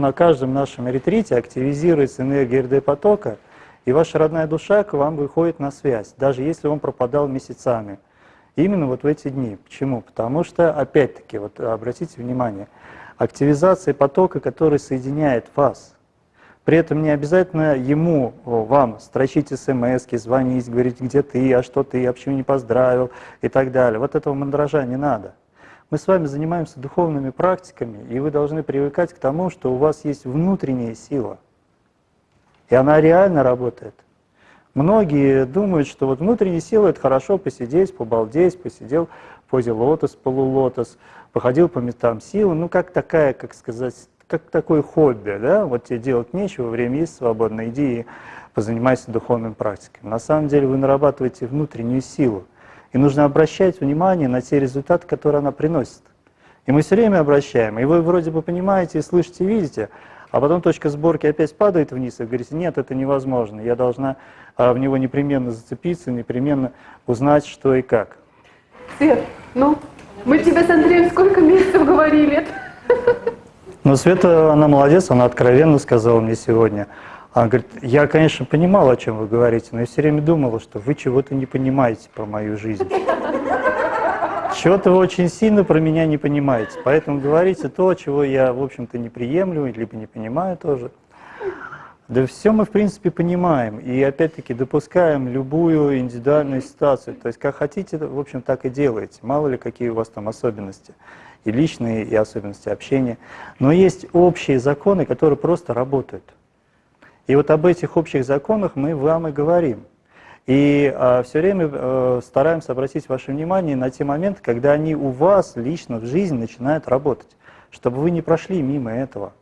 на каждом нашем ретрите активизируется энергия РД-потока, и ваша родная душа к вам выходит на связь, даже если он пропадал месяцами. Именно вот в эти дни. Почему? Потому что, опять-таки, вот обратите внимание, активизация потока, который соединяет вас. При этом не обязательно ему, вам строчить смс, звонить, говорить, где ты, а что ты, а почему не поздравил и так далее. Вот этого мандража не надо. Мы с вами занимаемся духовными практиками, и вы должны привыкать к тому, что у вас есть внутренняя сила. И она реально работает. Многие думают, что вот внутренняя сила — это хорошо посидеть, побалдеть, посидел в позе лотос, полулотос, походил по местам силы, ну как такая, как сказать, как такое хобби, да, вот тебе делать нечего, время есть свободно, иди и позанимайся духовным практиками. На самом деле вы нарабатываете внутреннюю силу, и нужно обращать внимание на те результаты, которые она приносит. И мы все время обращаем, и вы вроде бы понимаете, слышите, видите, а потом точка сборки опять падает вниз, и говорите, нет, это невозможно, я должна а, в него непременно зацепиться, непременно узнать, что и как. Свет, ну, мы тебе с Андреем сколько месяцев говорили? Ну, Света, она молодец, она откровенно сказала мне сегодня. Она говорит, я, конечно, понимала, о чем вы говорите, но я все время думала, что вы чего-то не понимаете про мою жизнь. Чего-то вы очень сильно про меня не понимаете, поэтому говорите то, чего я, в общем-то, не приемлю, либо не понимаю тоже. Да все мы, в принципе, понимаем, и опять-таки допускаем любую индивидуальную ситуацию. То есть, как хотите, в общем, так и делаете. Мало ли, какие у вас там особенности, и личные, и особенности общения. Но есть общие законы, которые просто работают. И вот об этих общих законах мы вам и говорим. И а, все время а, стараемся обратить ваше внимание на те моменты, когда они у вас лично в жизни начинают работать, чтобы вы не прошли мимо этого.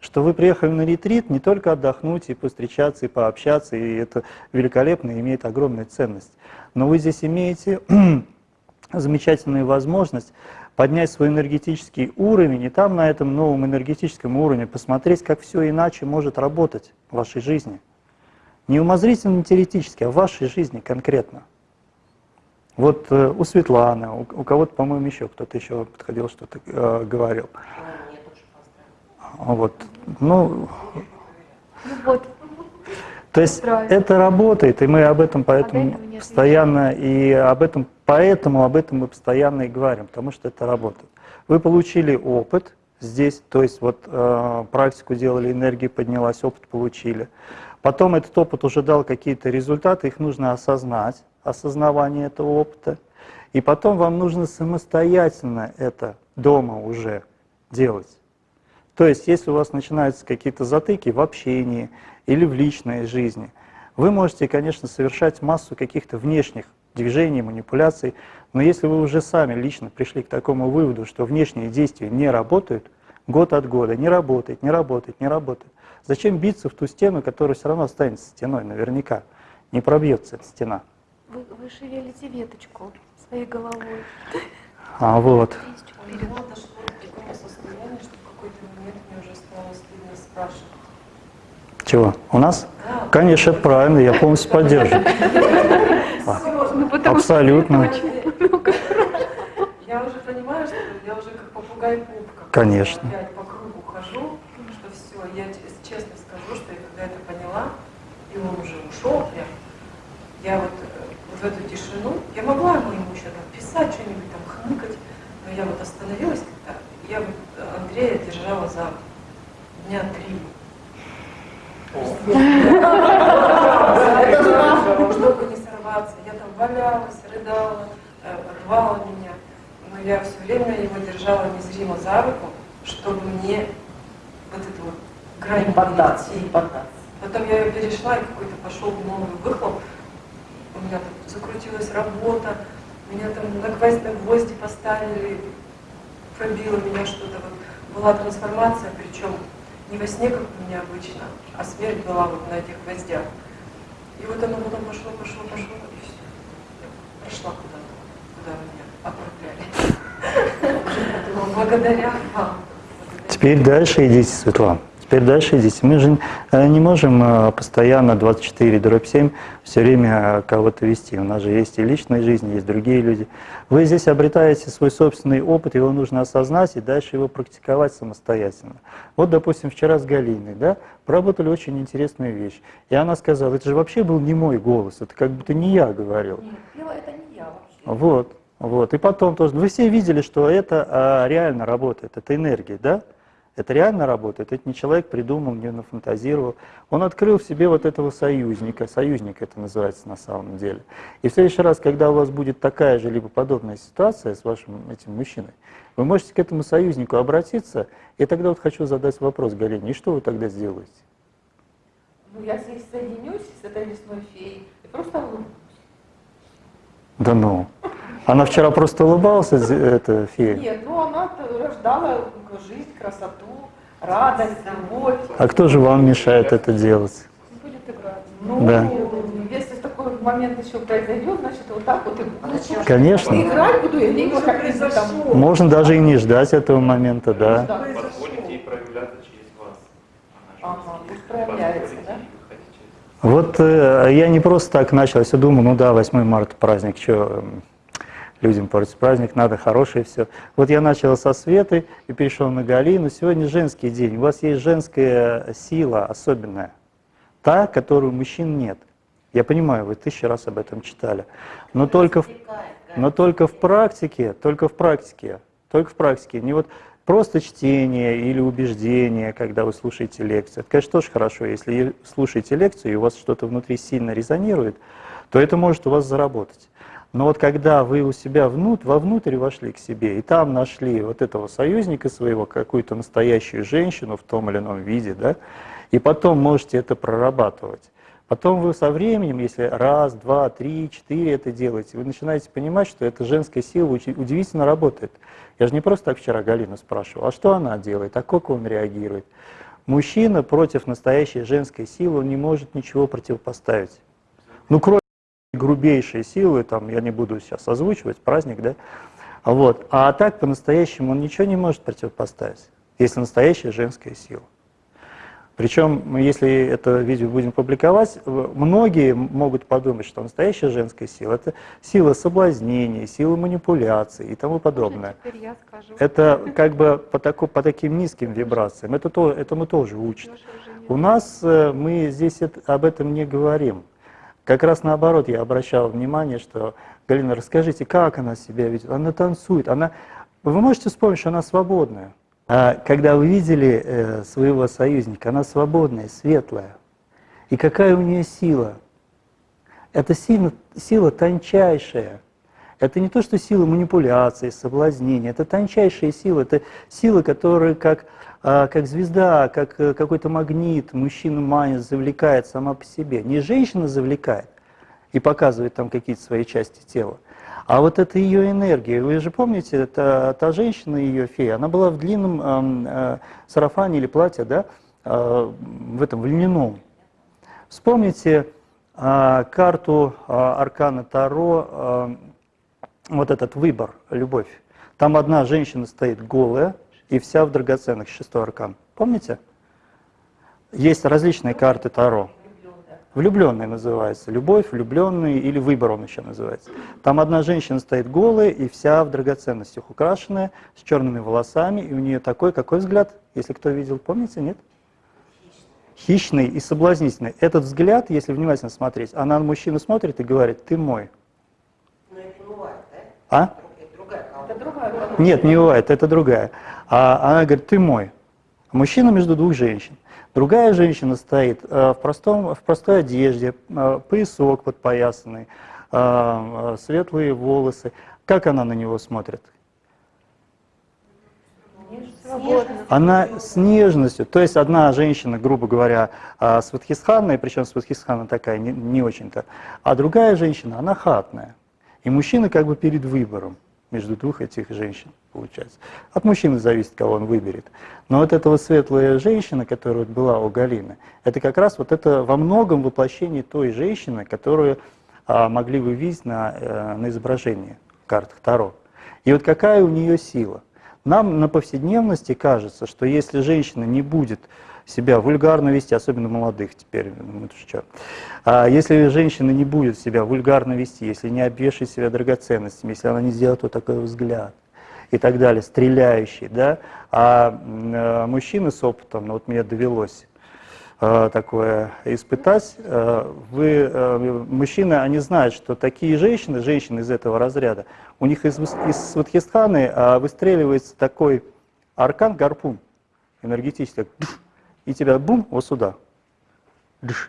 Что вы приехали на ретрит не только отдохнуть и повстречаться, и пообщаться, и это великолепно и имеет огромную ценность. Но вы здесь имеете замечательную возможность поднять свой энергетический уровень, и там на этом новом энергетическом уровне посмотреть, как все иначе может работать в вашей жизни. Не умозрительно, не теоретически, а в вашей жизни конкретно. Вот э, у Светланы, у, у кого-то, по-моему, еще кто-то еще подходил, что-то э, говорил. Вот, ну, ну вот. То есть это работает, и мы об этом поэтому об постоянно и об этом поэтому об этом мы постоянно и говорим, потому что это работает. Вы получили опыт здесь, то есть вот э, практику делали, энергия поднялась, опыт получили. Потом этот опыт уже дал какие-то результаты, их нужно осознать, осознавание этого опыта. И потом вам нужно самостоятельно это дома уже делать. То есть, если у вас начинаются какие-то затыки в общении или в личной жизни, вы можете, конечно, совершать массу каких-то внешних движений, манипуляций, но если вы уже сами лично пришли к такому выводу, что внешние действия не работают, год от года не работает, не работает, не работает, зачем биться в ту стену, которая все равно останется стеной наверняка, не пробьется эта стена. Вы, вы шевелите веточку своей головой. А вот. Чего? У нас? Конечно, правильно, я полностью поддерживаю. Ну, Абсолютно. Я уже понимаю, что я уже как попугай пупка. Конечно. Я по кругу хожу, что все, я честно скажу, что я когда это поняла, и он уже ушел прям, я вот, э, вот в эту тишину, я могла ему еще там писать что-нибудь, там хныкать, но я вот остановилась, когда я вот Андрея держала за дня три чтобы не сорваться. Я там валялась, рыдала, э, рвала меня. Но я все время его держала незримо за руку, чтобы мне вот эту вот грань поддаться. И поддаться. Потом я ее перешла, и какой-то пошел новый выхлоп. У меня там закрутилась работа, меня там на гвозди, на гвозди поставили, пробило меня что-то. Вот была трансформация, причем не во сне, как у меня обычно, а смерть была вот на этих гвоздях. И вот оно потом пошло, пошло, пошло, и все. Я прошла куда-то, куда меня отправляли. Благодаря вам. Теперь дальше идите, Светлана. Дальше идите. Мы же э, не можем э, постоянно 24 дробь 7 все время э, кого-то вести. У нас же есть и личная жизнь, есть другие люди. Вы здесь обретаете свой собственный опыт, его нужно осознать и дальше его практиковать самостоятельно. Вот, допустим, вчера с Галиной, да, поработали очень интересную вещь. И она сказала, это же вообще был не мой голос, это как будто не я говорил. Нет, пела это не я вообще. Вот, вот. И потом тоже, вы все видели, что это а, реально работает, это энергия, да? Это реально работает, это не человек придумал, не нафантазировал. Он открыл в себе вот этого союзника, союзник это называется на самом деле. И в следующий раз, когда у вас будет такая же либо подобная ситуация с вашим этим мужчиной, вы можете к этому союзнику обратиться, и тогда вот хочу задать вопрос Галине, и что вы тогда сделаете? Ну, я здесь соединюсь с этой лесной феей и просто. Да ну. Она вчера просто улыбалась, эта фея. Нет, ну она рождала жизнь, красоту, радость, любовь. А кто же вам мешает это делать? Будет играть. Ну, Да. если такой момент еще произойдет, значит вот так вот и буду. Конечно. Играть буду, я не Уже как там. Можно даже и не ждать этого момента, да. Позволите ей проявляться через вас. Ага, пусть проявляется, да? Вот э, я не просто так начал, я все думал, ну да, 8 марта праздник, что людям портить праздник, надо хорошее все. Вот я начал со Светы и перешел на Галину. Сегодня женский день, у вас есть женская сила особенная, та, которую у мужчин нет. Я понимаю, вы тысячу раз об этом читали, но только в, но только в практике, только в практике, только в практике, не вот просто чтение или убеждение, когда вы слушаете лекцию. Это, конечно, тоже хорошо, если слушаете лекцию и у вас что-то внутри сильно резонирует, то это может у вас заработать. Но вот когда вы у себя внутрь, вовнутрь вошли к себе, и там нашли вот этого союзника своего, какую-то настоящую женщину в том или ином виде, да, и потом можете это прорабатывать. Потом вы со временем, если раз, два, три, четыре это делаете, вы начинаете понимать, что эта женская сила уди- удивительно работает. Я же не просто так вчера Галину спрашивал, а что она делает, а как он реагирует. Мужчина против настоящей женской силы не может ничего противопоставить. Ну, кроме грубейшей силы, там, я не буду сейчас озвучивать, праздник, да, вот. А так по-настоящему он ничего не может противопоставить, если настоящая женская сила. Причем, если это видео будем публиковать, многие могут подумать, что настоящая женская сила – это сила соблазнения, сила манипуляции и тому подобное. Теперь я скажу. Это как бы по, таку- по таким низким вибрациям. Это то, этому тоже учат. У нас э, мы здесь это- об этом не говорим. Как раз наоборот, я обращал внимание, что Галина, расскажите, как она себя ведет? Она танцует, она... Вы можете вспомнить, что она свободная. А когда вы видели э, своего союзника, она свободная, светлая. И какая у нее сила? Это сила, сила тончайшая. Это не то, что сила манипуляции, соблазнения, это тончайшая сила, это сила, которая как, а, как звезда, как э, какой-то магнит, мужчина манит, завлекает сама по себе. Не женщина завлекает и показывает там какие-то свои части тела, а вот это ее энергия. Вы же помните, это та женщина, ее фея, она была в длинном эм, э, сарафане или платье, да, э, в этом, в льняном. Вспомните а, карту а, Аркана Таро, а, вот этот выбор, любовь. Там одна женщина стоит голая и вся в драгоценных, шестой аркан. Помните? Есть различные карты Таро. Влюбленный называется. Любовь, влюбленный или выбор он еще называется. Там одна женщина стоит голая и вся в драгоценностях украшенная, с черными волосами, и у нее такой, какой взгляд, если кто видел, помните, нет? Хищный и соблазнительный. Этот взгляд, если внимательно смотреть, она на мужчину смотрит и говорит, ты мой. Но это не бывает, да? А? Это другая. Это. Нет, не бывает, это другая. А она говорит, ты мой. Мужчина между двух женщин. Другая женщина стоит э, в, простом, в простой одежде, э, поясок подпоясанный, э, светлые волосы. Как она на него смотрит? Она с нежностью, то есть одна женщина, грубо говоря, сватхисханная, причем сватхисхана такая не, не очень-то, а другая женщина, она хатная. И мужчина как бы перед выбором между двух этих женщин, получается. От мужчины зависит, кого он выберет. Но вот эта вот светлая женщина, которая была у Галины, это как раз вот это во многом воплощение той женщины, которую а, могли вы видеть на, э, на изображении картах Таро. И вот какая у нее сила – нам на повседневности кажется, что если женщина не будет себя вульгарно вести, особенно молодых теперь, ну. А если женщина не будет себя вульгарно вести, если не обвешает себя драгоценностями, если она не сделает вот такой взгляд и так далее, стреляющий, да, а э, мужчины с опытом, ну, вот мне довелось э, такое испытать, э, вы, мужчины, они знают, что такие женщины, женщины из этого разряда, у них из, из Сватхистханы выстреливается такой аркан, гарпун энергетический, и тебя бум, вот сюда.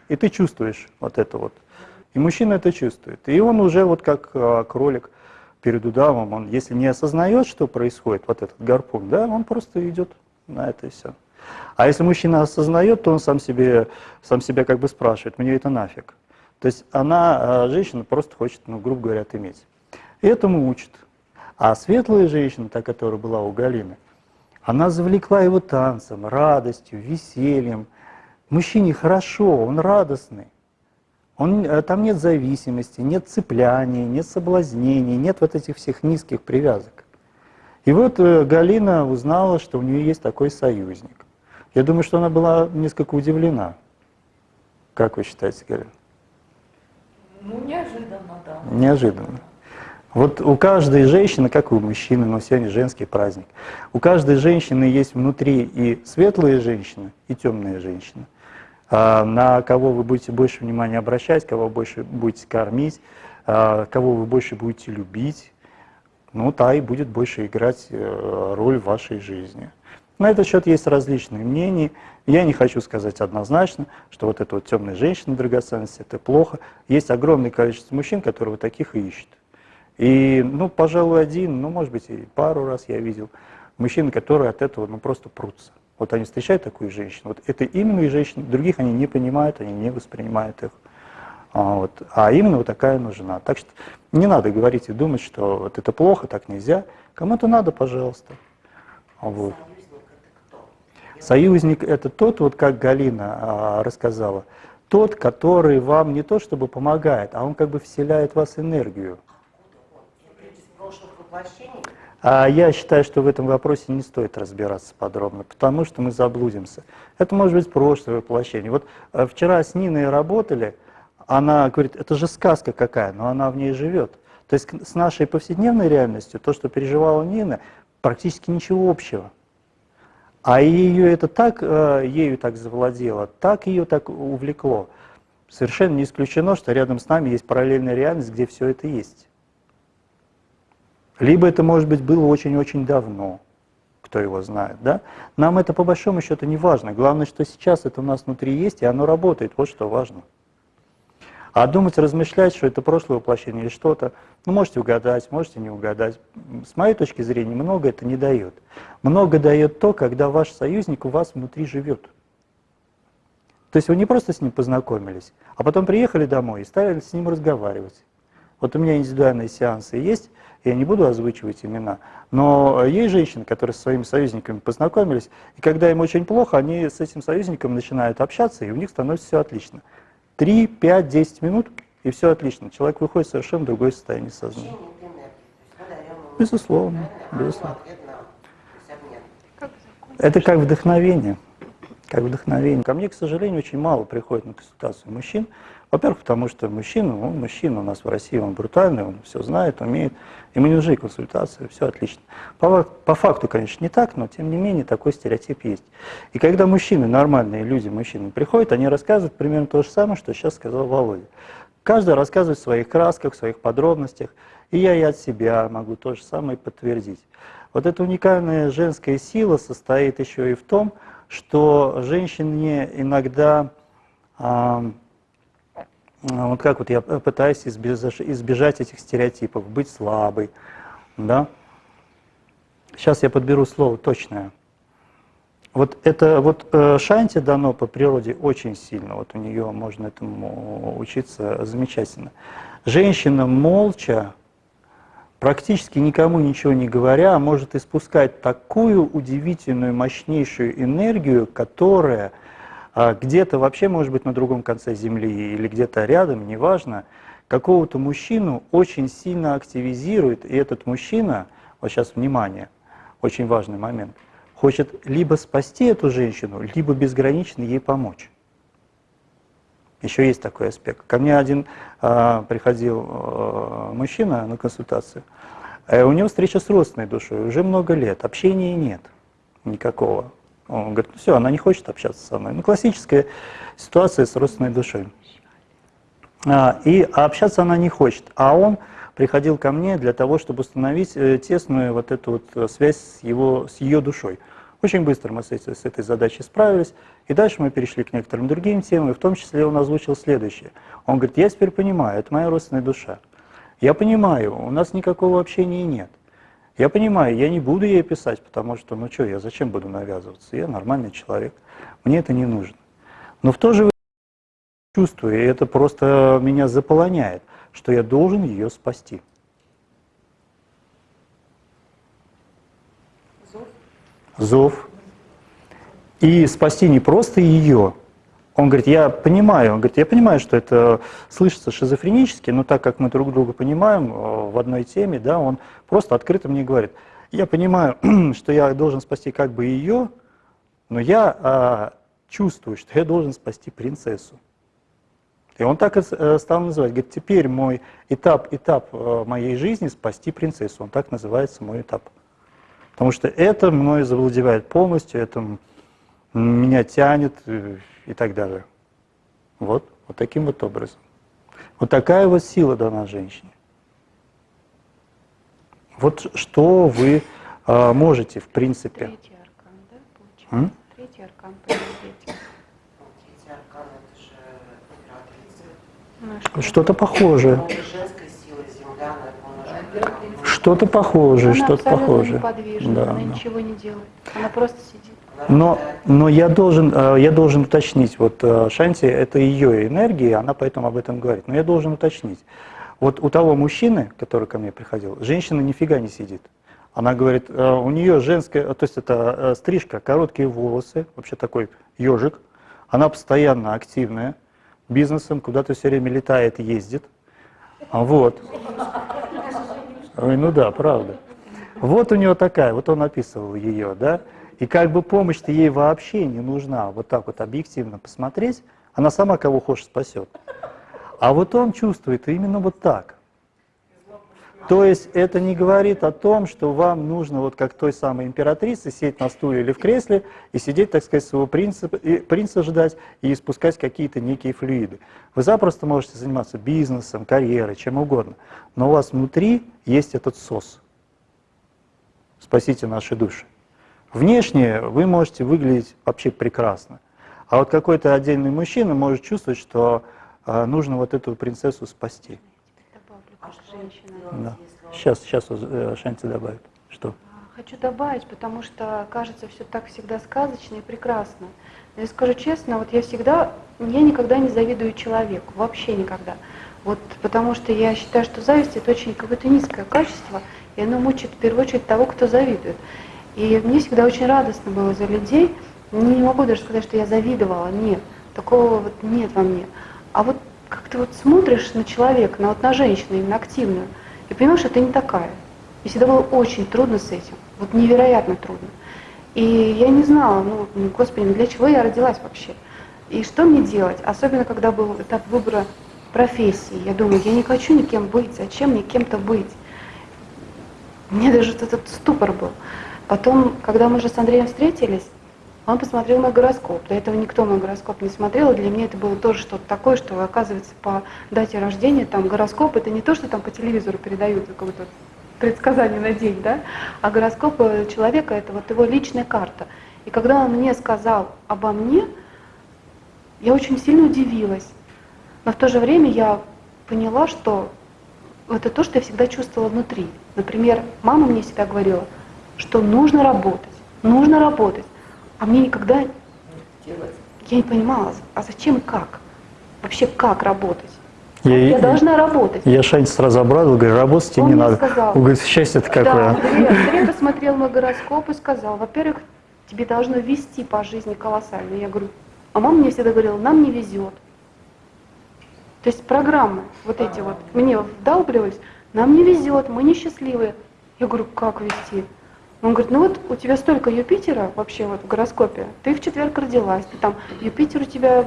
И ты чувствуешь вот это вот. И мужчина это чувствует. И он уже вот как а, кролик перед удавом, он если не осознает, что происходит, вот этот гарпун, да, он просто идет на это и все. А если мужчина осознает, то он сам себе, сам себя как бы спрашивает, мне это нафиг. То есть она, а, женщина, просто хочет, ну, грубо говоря, отыметь. И этому учат. А светлая женщина, та, которая была у Галины, она завлекла его танцем, радостью, весельем. Мужчине хорошо, он радостный. Он, э, там нет зависимости, нет цепляний, нет соблазнений, нет вот этих всех низких привязок. И вот э, Галина узнала, что у нее есть такой союзник. Я думаю, что она была несколько удивлена. Как вы считаете, Галина? Ну, неожиданно, да. Неожиданно. Вот у каждой женщины, как и у мужчины, но сегодня женский праздник, у каждой женщины есть внутри и светлые женщины, и темные женщины. А на кого вы будете больше внимания обращать, кого больше будете кормить, а кого вы больше будете любить, ну, та и будет больше играть э, роль в вашей жизни. На этот счет есть различные мнения. Я не хочу сказать однозначно, что вот эта вот темная женщина драгоценность, это плохо. Есть огромное количество мужчин, которые вот таких и ищут. И, ну, пожалуй, один, ну, может быть, и пару раз я видел мужчин, которые от этого, ну, просто прутся. Вот они встречают такую женщину, вот это именно и женщины, других они не понимают, они не воспринимают их. А, вот. а именно вот такая нужна. Так что не надо говорить и думать, что вот это плохо, так нельзя. Кому-то надо, пожалуйста. Вот. Союзник это тот, вот как Галина а, рассказала, тот, который вам не то чтобы помогает, а он как бы вселяет в вас энергию. А я считаю, что в этом вопросе не стоит разбираться подробно, потому что мы заблудимся. Это может быть прошлое воплощение. Вот э, вчера с Ниной работали, она говорит, это же сказка какая, но она в ней живет. То есть с нашей повседневной реальностью, то, что переживала Нина, практически ничего общего. А ее это так, э, ею так завладело, так ее так увлекло. Совершенно не исключено, что рядом с нами есть параллельная реальность, где все это есть. Либо это, может быть, было очень-очень давно, кто его знает. Да? Нам это по большому счету не важно. Главное, что сейчас это у нас внутри есть, и оно работает. Вот что важно. А думать, размышлять, что это прошлое воплощение или что-то, ну, можете угадать, можете не угадать. С моей точки зрения, много это не дает. Много дает то, когда ваш союзник у вас внутри живет. То есть вы не просто с ним познакомились, а потом приехали домой и стали с ним разговаривать. Вот у меня индивидуальные сеансы есть, я не буду озвучивать имена, но есть женщины, которые со своими союзниками познакомились, и когда им очень плохо, они с этим союзником начинают общаться, и у них становится все отлично. 3, 5, 10 минут, и все отлично. Человек выходит в совершенно другое состояние сознания. Безусловно, безусловно. Это как вдохновение. Как вдохновение. Ко мне, к сожалению, очень мало приходит на консультацию мужчин, во-первых, потому что мужчина, он мужчина у нас в России, он брутальный, он все знает, умеет. Ему не нужны консультации, все отлично. По, по факту, конечно, не так, но тем не менее такой стереотип есть. И когда мужчины, нормальные люди, мужчины приходят, они рассказывают примерно то же самое, что сейчас сказал Володя. Каждый рассказывает в своих красках, в своих подробностях, и я и от себя могу то же самое подтвердить. Вот эта уникальная женская сила состоит еще и в том, что женщине иногда а, вот как вот я пытаюсь избежать, избежать этих стереотипов, быть слабой, да. Сейчас я подберу слово точное. Вот это вот э, Шанти дано по природе очень сильно, вот у нее можно этому учиться замечательно. Женщина молча, практически никому ничего не говоря, может испускать такую удивительную, мощнейшую энергию, которая а где-то вообще, может быть, на другом конце Земли или где-то рядом, неважно, какого-то мужчину очень сильно активизирует, и этот мужчина, вот сейчас внимание, очень важный момент, хочет либо спасти эту женщину, либо безгранично ей помочь. Еще есть такой аспект. Ко мне один а, приходил а, мужчина на консультацию. Э, у него встреча с родственной душой, уже много лет, общения нет никакого. Он говорит, ну все, она не хочет общаться со мной. Ну, классическая ситуация с родственной душой. А, и а общаться она не хочет. А он приходил ко мне для того, чтобы установить э, тесную вот эту вот э, связь с, его, с ее душой. Очень быстро мы с, с этой задачей справились, и дальше мы перешли к некоторым другим темам, и в том числе он озвучил следующее. Он говорит, я теперь понимаю, это моя родственная душа. Я понимаю, у нас никакого общения нет. Я понимаю, я не буду ей писать, потому что, ну что, я зачем буду навязываться? Я нормальный человек, мне это не нужно. Но в то же время чувствую, и это просто меня заполоняет, что я должен ее спасти. Зов. Зов. И спасти не просто ее, он говорит, я понимаю, он говорит, я понимаю, что это слышится шизофренически, но так как мы друг друга понимаем э, в одной теме, да, он просто открыто мне говорит, я понимаю, что я должен спасти как бы ее, но я а, чувствую, что я должен спасти принцессу. И он так и э, стал называть, говорит, теперь мой этап, этап э, моей жизни спасти принцессу, он так называется мой этап. Потому что это мною завладевает полностью, это меня тянет и так далее. Вот, вот таким вот образом. Вот такая вот сила дана женщине. Вот что вы а, можете, в принципе. Третий аркан, да, получается? М? Третий аркан по энергетике. Третий аркан это же императрица. Что-то похожее. Он же женской силы, земля, Что-то похожее, что-то похожее. неподвижна, Да, она да. ничего не делает. Она просто сидит. Но, но я, должен, э, я должен уточнить, вот э, Шанти, это ее энергия, она поэтому об этом говорит. Но я должен уточнить. Вот у того мужчины, который ко мне приходил, женщина нифига не сидит. Она говорит, э, у нее женская, то есть это стрижка, короткие волосы, вообще такой ежик. Она постоянно активная, бизнесом куда-то все время летает, ездит. Вот. Ой, ну да, правда. Вот у него такая, вот он описывал ее, да, и как бы помощь-то ей вообще не нужна, вот так вот объективно посмотреть, она сама кого хочет спасет. А вот он чувствует именно вот так. То есть это не говорит о том, что вам нужно, вот как той самой императрице, сидеть на стуле или в кресле и сидеть, так сказать, своего принца, принца ждать и испускать какие-то некие флюиды. Вы запросто можете заниматься бизнесом, карьерой, чем угодно, но у вас внутри есть этот сос. Спасите наши души. Внешне вы можете выглядеть вообще прекрасно. А вот какой-то отдельный мужчина может чувствовать, что э, нужно вот эту принцессу спасти. А Да. Сейчас, сейчас э, Шанти добавит. Что? А, Хочу добавить, потому что кажется все так всегда сказочно и прекрасно. Но я скажу честно, вот я всегда, я никогда не завидую человеку, вообще никогда. Вот потому что я считаю, что зависть это очень какое-то низкое качество, и оно мучает в первую очередь того, кто завидует. И мне всегда очень радостно было за людей. Не могу даже сказать, что я завидовала, нет. Такого вот нет во мне. А вот как ты вот смотришь на человека, на, вот на женщину, именно активную, и понимаешь, что ты не такая. И всегда было очень трудно с этим, вот невероятно трудно. И я не знала, ну, господи, для чего я родилась вообще? И что мне делать? Особенно, когда был этап выбора профессии. Я думаю, я не хочу никем быть, зачем мне кем-то быть? Мне даже этот ступор был. Потом, когда мы уже с Андреем встретились, он посмотрел мой гороскоп. До этого никто мой гороскоп не смотрел, и для меня это было тоже что-то такое, что, оказывается, по дате рождения, там, гороскоп, это не то, что там по телевизору передают, какое-то предсказание на день, да, а гороскоп э, человека — это вот его личная карта. И когда он мне сказал обо мне, я очень сильно удивилась. Но в то же время я поняла, что это то, что я всегда чувствовала внутри. Например, мама мне всегда говорила, что нужно работать, нужно работать. А мне никогда, я не понимала, а зачем и как? Вообще как работать? Я, Я должна работать. я Шанти сразу обрадовал, говорю, работать тебе Он не мне надо. сказал. Он говорит, счастье-то Да, какое. Андрей, Андрей посмотрел мой гороскоп и сказал, во-первых, тебе должно вести по жизни колоссально. Я говорю, а мама мне всегда говорила, нам не везет. То есть программы вот эти вот мне вдалбливались, нам не везет, мы несчастливые. Я говорю, как вести? Он говорит, ну вот у тебя столько Юпитера вообще вот в гороскопе, ты в четверг родилась, ты там, Юпитер у тебя,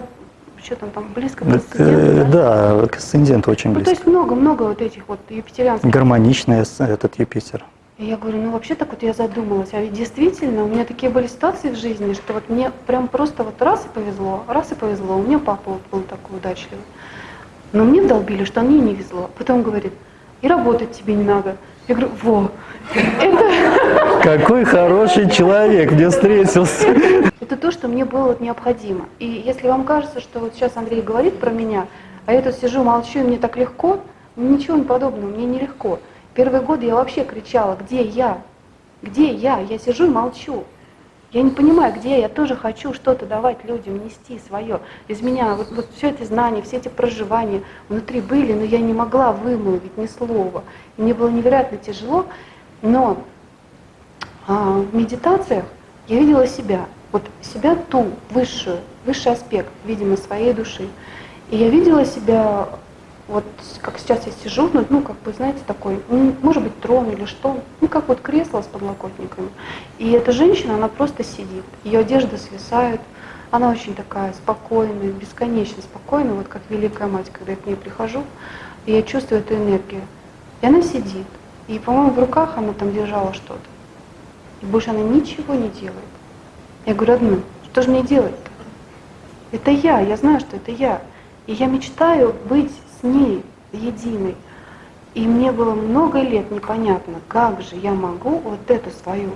что там, там близко к Это, асценденту, да? да, к асценденту очень Ну, то близко. есть много-много вот этих вот юпитерианских. Гармоничный этот Юпитер. И я говорю, ну вообще так вот я задумалась, а ведь действительно у меня такие были ситуации в жизни, что вот мне прям просто вот раз и повезло, раз и повезло. У меня папа вот был такой удачливый. Но мне долбили, что мне не везло. Потом говорит, и работать тебе не надо. Я говорю, во, это, Какой хороший человек мне встретился. это то, что мне было вот необходимо. И если вам кажется, что вот сейчас Андрей говорит про меня, а я тут сижу, молчу, и мне так легко, ничего не подобного, мне нелегко. Первые годы я вообще кричала, где я? Где я? Я сижу и молчу. Я не понимаю, где я. Я тоже хочу что-то давать людям, нести свое. Из меня вот, вот все это знания, все эти проживания внутри были, но я не могла вымолвить ни слова. И мне было невероятно тяжело, но а, в медитациях я видела себя, вот себя ту, высшую, высший аспект, видимо, своей души. И я видела себя, вот как сейчас я сижу, ну, ну, как бы, знаете, такой, м, может быть, трон или что, ну, как вот кресло с подлокотниками. И эта женщина, она просто сидит, ее одежда свисает, она очень такая спокойная, бесконечно спокойная, вот как Великая Мать, когда я к ней прихожу, и я чувствую эту энергию. И она сидит, и, по-моему, в руках она там держала что-то. И больше она ничего не делает. Я говорю, одну, что же мне делать-то? Это я, я знаю, что это я. И я мечтаю быть с ней единой. И мне было много лет непонятно, как же я могу вот эту свою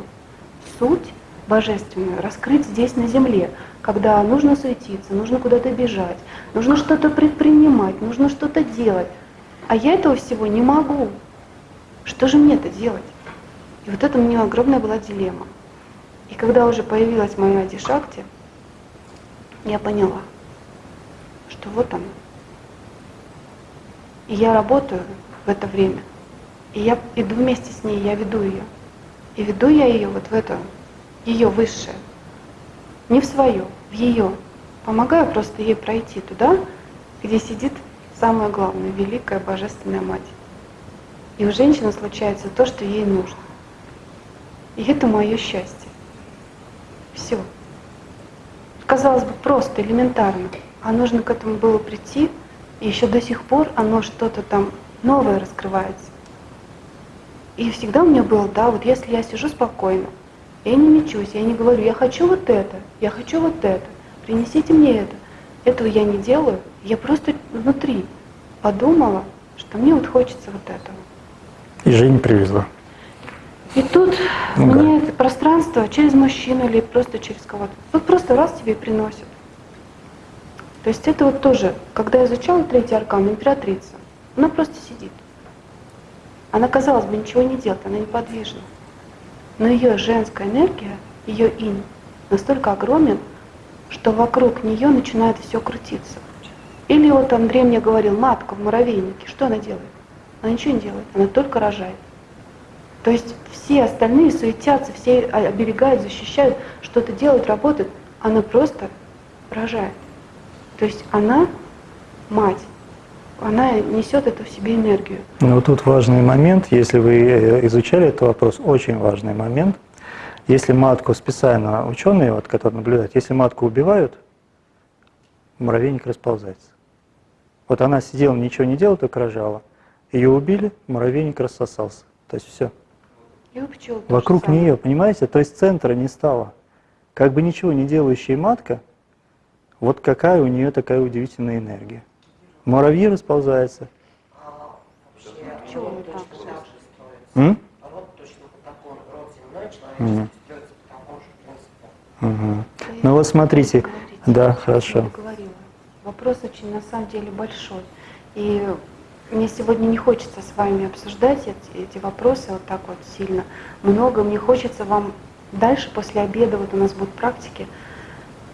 суть божественную раскрыть здесь на земле, когда нужно суетиться, нужно куда-то бежать, нужно что-то предпринимать, нужно что-то делать. А я этого всего не могу. Что же мне это делать? И вот это меня огромная была дилемма. И когда уже появилась моя Дишакти, я поняла, что вот она. И я работаю в это время. И я иду вместе с ней, я веду ее. И веду я ее вот в это, ее высшее. Не в свое, в ее. Помогаю просто ей пройти туда, где сидит самое главное, великая божественная мать. И у женщины случается то, что ей нужно. И это мое счастье. Все. Казалось бы, просто, элементарно. А нужно к этому было прийти, и еще до сих пор оно что-то там новое раскрывается. И всегда у меня было, да, вот если я сижу спокойно, я не мечусь, я не говорю, я хочу вот это, я хочу вот это, принесите мне это. Этого я не делаю, я просто внутри подумала, что мне вот хочется вот этого. И Женя привезла. И тут Ну мне это пространство через мужчину или просто через кого-то, вот просто раз тебе и приносят. То есть это вот тоже, когда я изучала третий аркан, императрица, она просто сидит. Она, казалось бы, ничего не делает, она неподвижна. Но ее женская энергия, ее инь, настолько огромен, что вокруг нее начинает все крутиться. Или вот Андрей мне говорил, матка в муравейнике, что она делает? Она ничего не делает, она только рожает. То есть все остальные суетятся, все оберегают, защищают, что-то делают, работают. Она просто рожает. То есть она мать, она несет это в себе энергию. Вот тут важный момент, если вы э, изучали этот вопрос, очень важный момент. Если матку специально ученые, вот, которые наблюдают, если матку убивают, муравейник расползается. Вот она сидела, ничего не делала, только рожала. Ее убили, муравейник рассосался. То есть все. И у пчел Вокруг нее, понимаете, то есть центра не стало. Как бы ничего не делающая матка, вот какая у нее такая удивительная энергия. Муравьи расползаются. А вообще род так точно по такому, род земной Мгм. человеческий строится по такому же принципу. Мгм. Да я Ну вот смотрите, говорить, да, хорошо. Вопрос очень на самом деле большой. И мне сегодня не хочется с вами обсуждать эти, эти вопросы вот так вот сильно. Много мне хочется вам дальше, после обеда, вот у нас будут практики,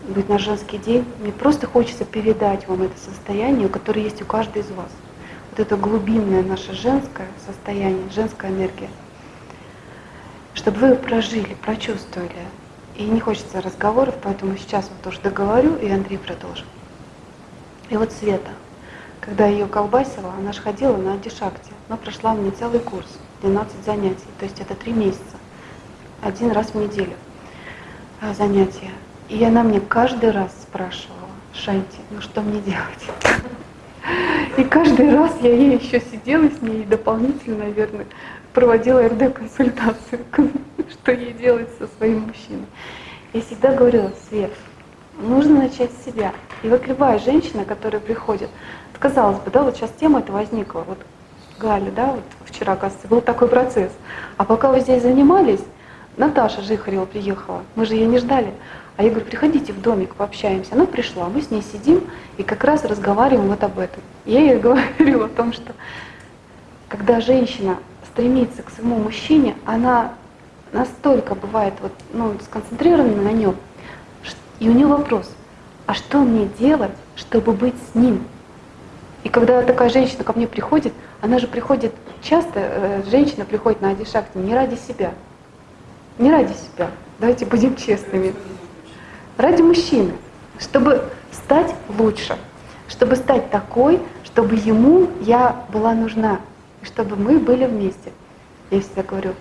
будет наш женский день. Мне просто хочется передать вам это состояние, которое есть у каждой из вас. Вот это глубинное наше женское состояние, женская энергия. Чтобы вы прожили, прочувствовали. И не хочется разговоров, поэтому сейчас вот тоже договорю, и Андрей продолжит. И вот Света, когда ее колбасила, она же ходила на антишакте, но прошла мне целый курс, 12 занятий, то есть это три месяца. один раз в неделю а, занятия. И она мне каждый раз спрашивала, Шанти, ну что мне делать? И каждый раз я ей еще сидела с ней дополнительно, наверное, проводила РД-консультацию, что ей делать со своим мужчиной. Я всегда говорила, Свет, нужно начать с себя. И вот любая женщина, которая приходит, казалось бы, да, вот сейчас тема эта возникла, вот Галя, да, вот вчера, кажется, был такой процесс. А пока вы здесь занимались, Наташа Жихарева приехала, мы же ее не ждали. А я говорю, приходите в домик, пообщаемся. Она пришла, мы с ней сидим и как раз разговариваем вот об этом. Я ей говорила о том, что когда женщина стремится к своему мужчине, она настолько бывает вот, ну, сконцентрирована на нем, и у нее вопрос, а что мне делать, чтобы быть с ним? И когда такая женщина ко мне приходит, она же приходит, часто э, женщина приходит на Адишакти не ради себя, не ради себя, давайте будем честными, ради мужчины, чтобы стать лучше, чтобы стать такой, чтобы ему я была нужна, чтобы мы были вместе. Я всегда говорю,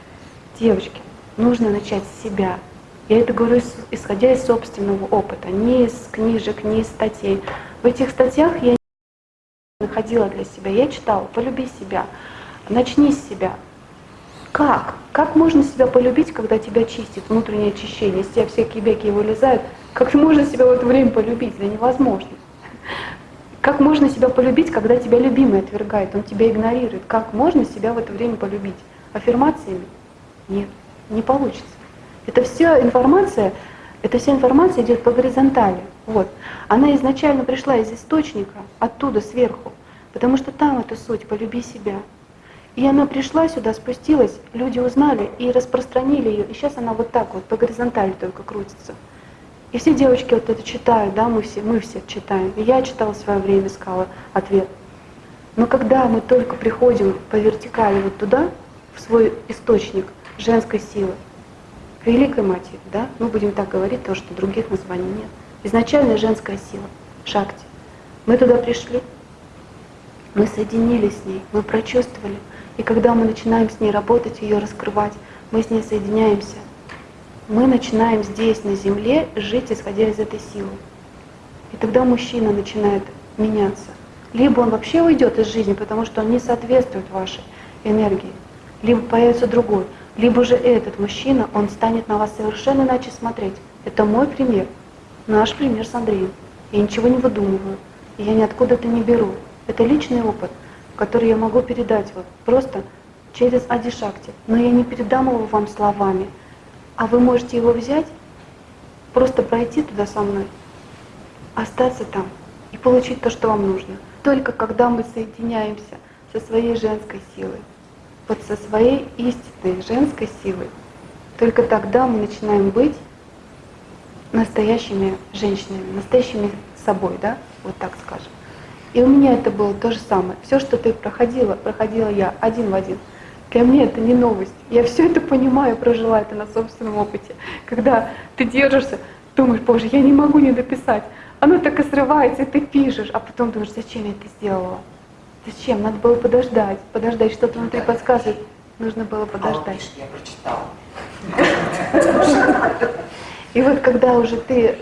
девочки, нужно начать с себя. Я это говорю исходя из собственного опыта, не из книжек, не из статей. В этих статьях я находила для себя, я читала «Полюби себя», «Начни с себя», как? Как можно себя полюбить, когда тебя чистит внутреннее очищение, из тебя всякие беки вылезают? Как можно себя в это время полюбить? Да невозможно. Как можно себя полюбить, когда тебя любимый отвергает, он тебя игнорирует? Как можно себя в это время полюбить? Аффирмациями? Нет, не получится. Это все информация, эта вся информация идет по горизонтали. Вот. Она изначально пришла из источника, оттуда, сверху. Потому что там эта суть, полюби себя. И она пришла сюда, спустилась, люди узнали и распространили ее. И сейчас она вот так вот по горизонтали только крутится. И все девочки вот это читают, да, мы все, мы все читаем. И я читала в свое время, искала ответ. Но когда мы только приходим по вертикали вот туда, в свой источник женской силы, к Великой Матери, да, мы будем так говорить, то что других названий нет. Изначально женская сила, шакти. Мы туда пришли, мы соединились с ней, мы прочувствовали, и когда мы начинаем с ней работать, ее раскрывать, мы с ней соединяемся. Мы начинаем здесь, на Земле, жить, исходя из этой силы. И тогда мужчина начинает меняться. Либо он вообще уйдет из жизни, потому что он не соответствует вашей энергии, либо появится другой, либо же этот мужчина, он станет на вас совершенно иначе смотреть. Это мой пример, наш пример с Андреем. Я ничего не выдумываю, я ниоткуда это не беру. Это личный опыт – который я могу передать вот просто через Адишакти. Но я не передам его вам словами, а вы можете его взять, просто пройти туда со мной, остаться там и получить то, что вам нужно. Только когда мы соединяемся со своей женской силой, вот со своей истинной женской силой, только тогда мы начинаем быть настоящими женщинами, настоящими собой, да, вот так скажем. И у меня это было то же самое. Все, что ты проходила, проходила я один в один. Для меня это не новость. Я все это понимаю, прожила это на собственном опыте. Когда ты держишься, думаешь, боже, я не могу не дописать. Оно так и срывается, и ты пишешь, а потом думаешь, зачем я это сделала? Зачем? Надо было подождать, подождать, что-то внутри подсказывает. Нужно было подождать. А я прочитала. И вот когда уже ты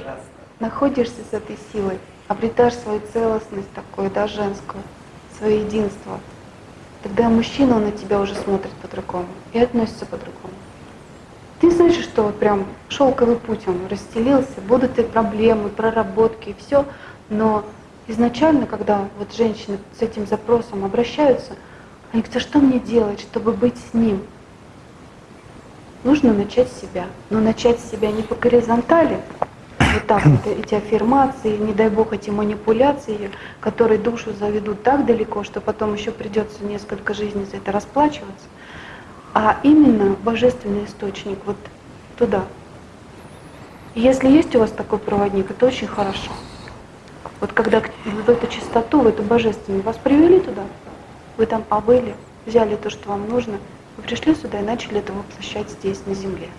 находишься с этой силой, обретаешь свою целостность такую, да, женскую, свое единство, тогда мужчина, он на тебя уже смотрит по-другому и относится по-другому. Ты знаешь, что вот прям шелковый путь он расстелился, будут и проблемы, проработки, и все, но изначально, когда вот женщины с этим запросом обращаются, они говорят, а что мне делать, чтобы быть с ним? Нужно начать с себя. Но начать с себя не по горизонтали, вот так вот эти аффирмации, не дай бог эти манипуляции, которые душу заведут так далеко, что потом еще придется несколько жизней за это расплачиваться, а именно божественный источник вот туда. если есть у вас такой проводник, это очень хорошо. Вот когда в эту чистоту, в эту божественную вас привели туда, вы там побыли, взяли то, что вам нужно, вы пришли сюда и начали это воплощать здесь, на земле.